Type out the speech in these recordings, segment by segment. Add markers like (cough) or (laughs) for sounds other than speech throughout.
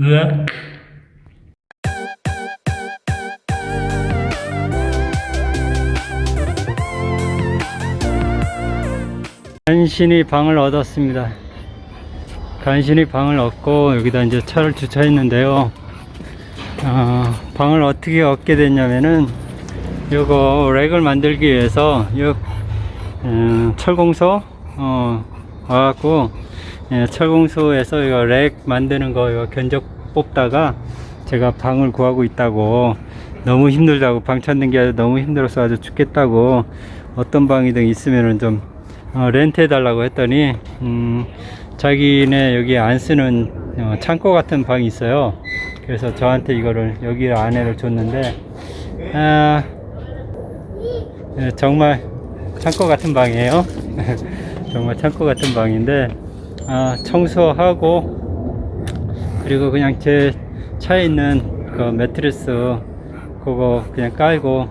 으악. 간신히 방을 얻었습니다. 간신히 방을 얻고 여기다 이제 차를 주차했는데요. 어, 방을 어떻게 얻게 됐냐면은 요거 렉을 만들기 위해서 요 음, 철공소 어, 와갖고 예, 철공소에서 이거 렉 만드는 거 이거 견적 뽑다가 제가 방을 구하고 있다고 너무 힘들다고 방 찾는 게 너무 힘들어서 아주 죽겠다고 어떤 방이든 있으면은 좀 어, 렌트 해 달라고 했더니 음, 자기네 여기 안 쓰는 어, 창고 같은 방이 있어요. 그래서 저한테 이거를 여기 안에를 줬는데 아, 예, 정말 창고 같은 방이에요. (laughs) 정말 창고 같은 방인데 아, 청소하고 그리고 그냥 제 차에 있는 그 매트리스 그거 그냥 깔고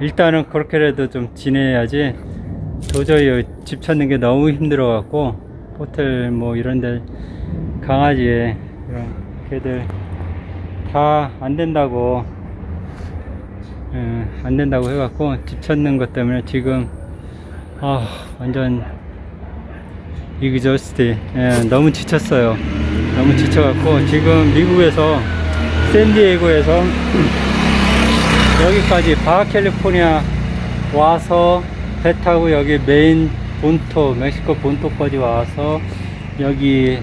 일단은 그렇게라도 좀 지내야지. 도저히 집 찾는 게 너무 힘들어 갖고 호텔 뭐 이런데 강아지 이런 개들 다 안 된다고 예, 안 된다고 해갖고 집 찾는 것 때문에 지금 아 완전 이그저스티. 예, 너무 지쳤어요. 너무 지쳐갖고 지금 미국에서 샌디에고에서 여기까지 바하캘리포니아 와서 배 타고 여기 메인 본토 멕시코 본토까지 와서 여기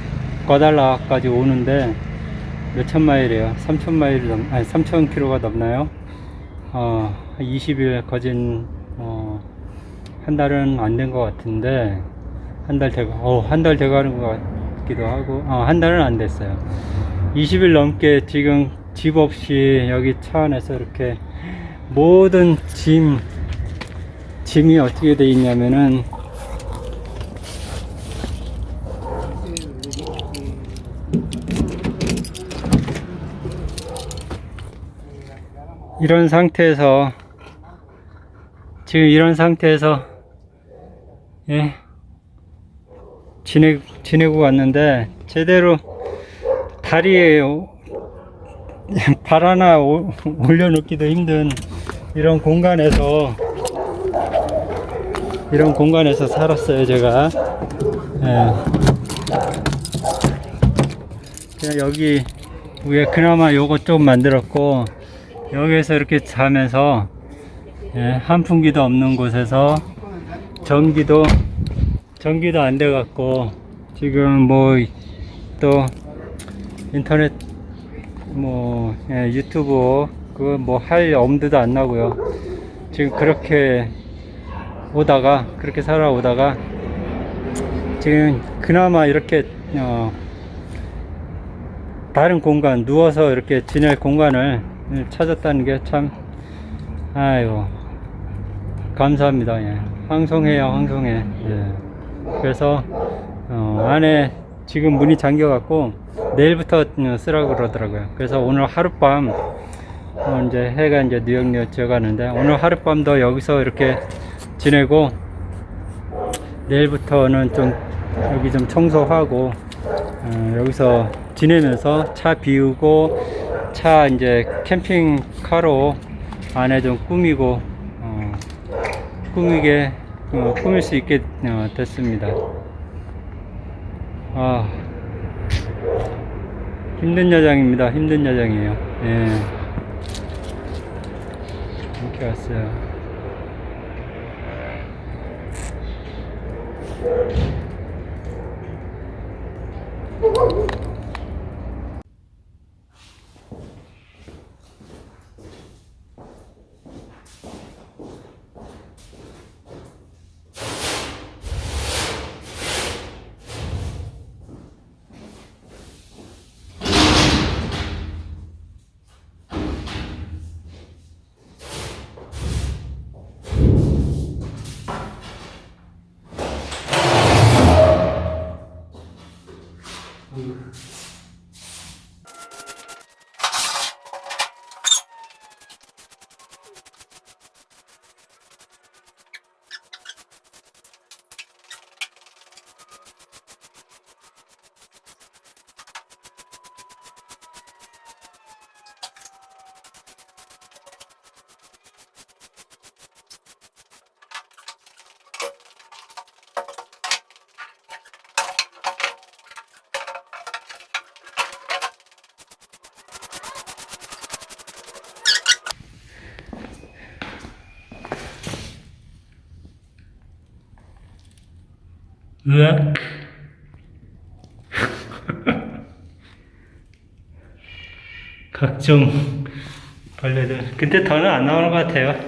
과달라까지 오는데 몇천 마일이에요? 3천 마일 넘 아니 3천 킬로가 넘나요? 어 20일 거진 어, 한 달은 안 된 것 같은데 한 달 되고 어 한 달 돼가는 것 같기도 하고 어, 한 달은 안 됐어요. 20일 넘게 지금 집 없이 여기 차 안에서 이렇게 모든 짐 짐이 어떻게 돼 있냐면은 이런 상태에서 지금 이런 상태에서 예 지내 지내고 왔는데 제대로 다리에 오- (laughs) 발 하나 오- 올려놓기도 힘든 이런 공간에서 이런 공간에서 살았어요 제가 예. 그냥 여기 위에 그나마 요거 좀 만들었고 여기에서 이렇게 자면서 예, 한풍기도 없는 곳에서 전기도 전기도 안 돼 갖고 지금 뭐 또 인터넷 뭐 예, 유튜브 그거 뭐 할 엄두도 안 나고요 지금 그렇게 오다가 그렇게 살아오다가 지금 그나마 이렇게 어, 다른 공간 누워서 이렇게 지낼 공간을 찾았다는 게 참 아이고 감사합니다 예. 황송해요 황송해 예. 그래서 어, 안에 지금 문이 잠겨 갖고 내일부터 어, 쓰라고 그러더라고요. 그래서 오늘 하룻밤 어, 이제 해가 이제 뉴욕역 지어가는데 오늘 하룻밤도 여기서 이렇게 지내고 내일부터는 좀 여기 좀 청소하고 어, 여기서 지내면서 차 비우고 차 이제 캠핑카로 안에 좀 꾸미고 어, 꾸미게 어, 꾸밀 수 있게 어, 됐습니다. 아 힘든 여장입니다. 힘든 여장이에요. 예. 이렇게 왔어요. here. 으악. (laughs) 각종 벌레들. 근데 더는 안 나오는 것 같아요.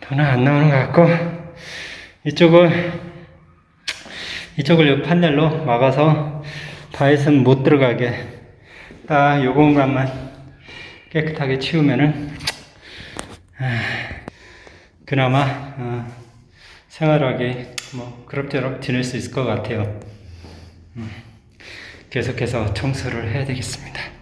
더는 안 나오는 것 같고, 이쪽을, 이쪽을 요 판넬로 막아서 다이슨 못 들어가게 딱 요 공간만 깨끗하게 치우면은, 아, 그나마, 어, 생활하게 뭐 그럭저럭 지낼 수 있을 것 같아요. 음, 계속해서 청소를 해야 되겠습니다.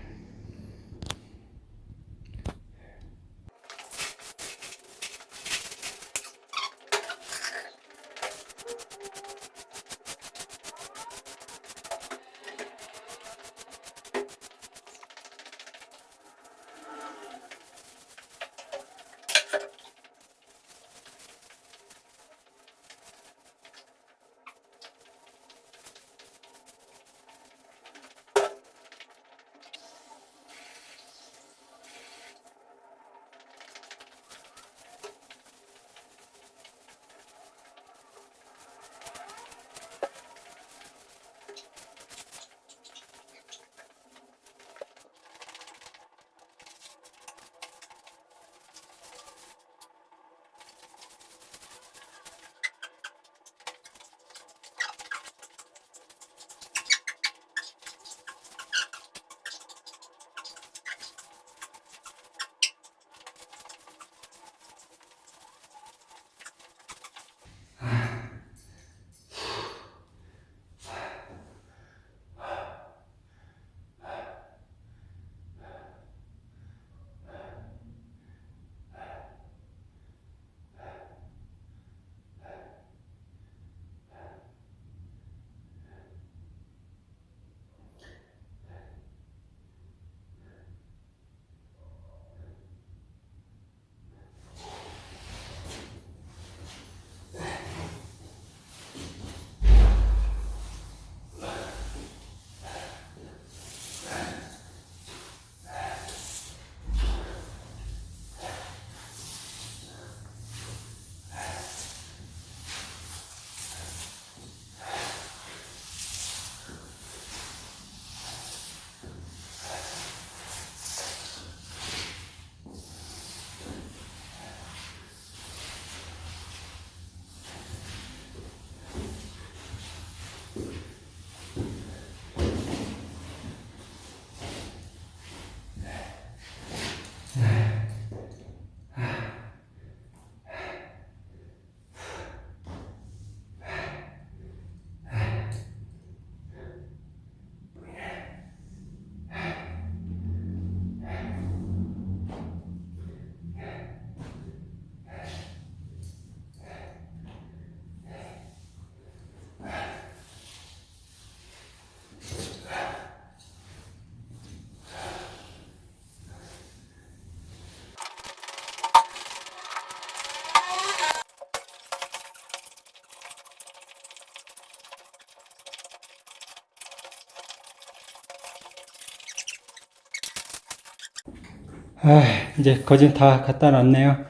아, 이제 거진 다 갖다 놨네요.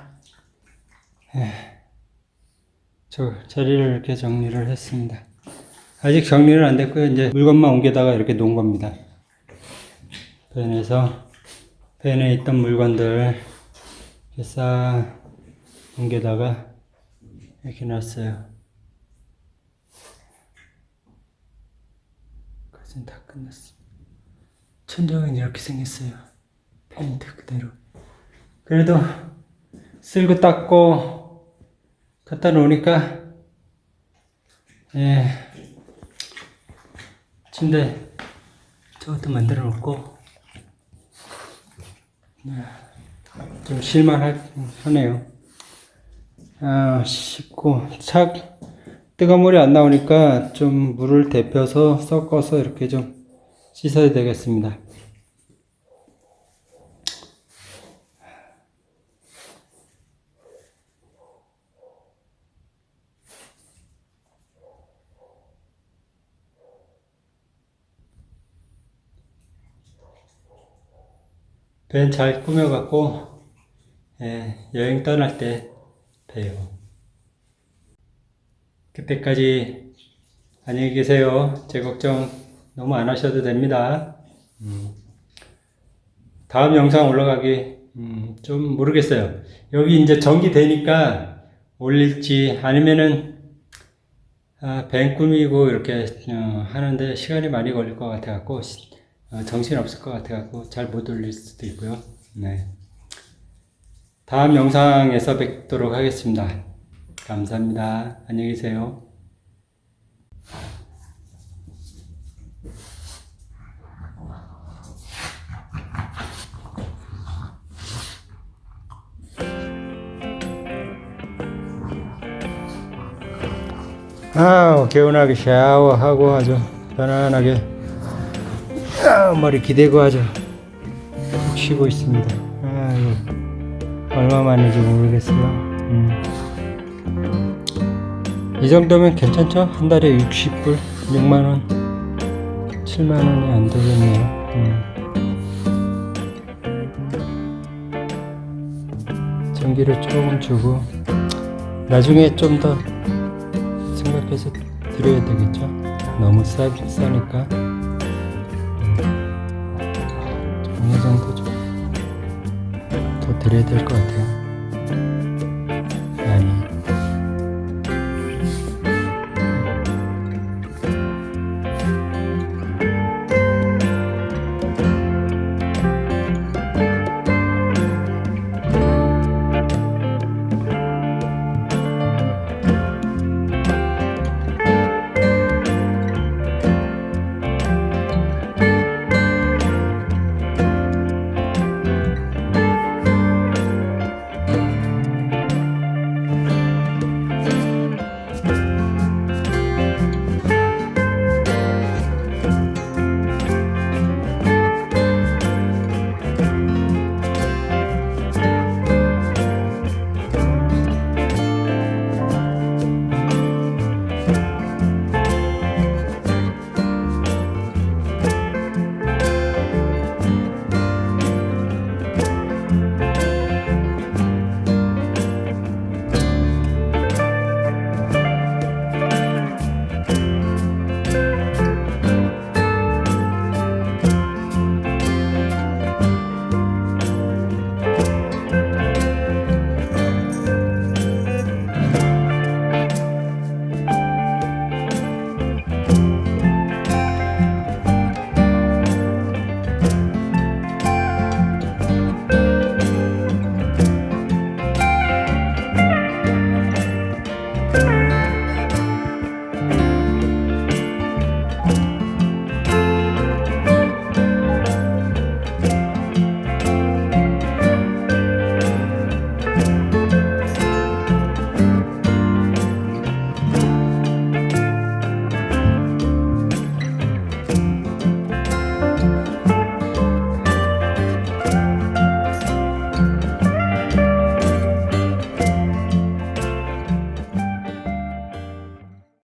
에, 저 자리를 이렇게 정리를 했습니다. 아직 정리는 안 됐고요. 이제 물건만 옮겨다가 이렇게 놓은 겁니다. 벤에서 벤에 있던 물건들 싹 옮겨다가 이렇게 놨어요. 거진 다 끝났습니다. 천장은 이렇게 생겼어요. 페인트 그대로. 그래도 쓸고 닦고 갖다 놓으니까 예 침대 저것도 만들어 놓고 네, 좀 실만하네요. 아 씻고 착 뜨거운 물이 안 나오니까 좀 물을 데펴서 섞어서 이렇게 좀 씻어야 되겠습니다. 벤잘 꾸며갖고 예, 여행 떠날 때 봬요. 그때까지 안녕히 계세요. 제 걱정 너무 안 하셔도 됩니다. 음. 다음 영상 올라가기 음, 좀 모르겠어요. 여기 이제 전기 되니까 올릴지 아니면은 아, 뱅 꾸미고 이렇게 어, 하는데 시간이 많이 걸릴 것 같아 갖고 어, 정신 없을 것 같아 갖고 잘 못 올릴 수도 있고요. 네. 다음 영상에서 뵙도록 하겠습니다. 감사합니다. 안녕히 계세요. 아, 개운하게 샤워하고 아주 편안하게 아, 머리 기대고 아주 푹 쉬고 있습니다. 아이고, 얼마 만인지 모르겠어요. 음. 이 정도면 괜찮죠? 한 달에 60불, 6만원, 7만원이 안 되겠네요. 음. 전기를 조금 주고, 나중에 좀 더 생각해서 드려야 되겠죠? 너무 싸, 싸니까. 드려야 될 것 같아요.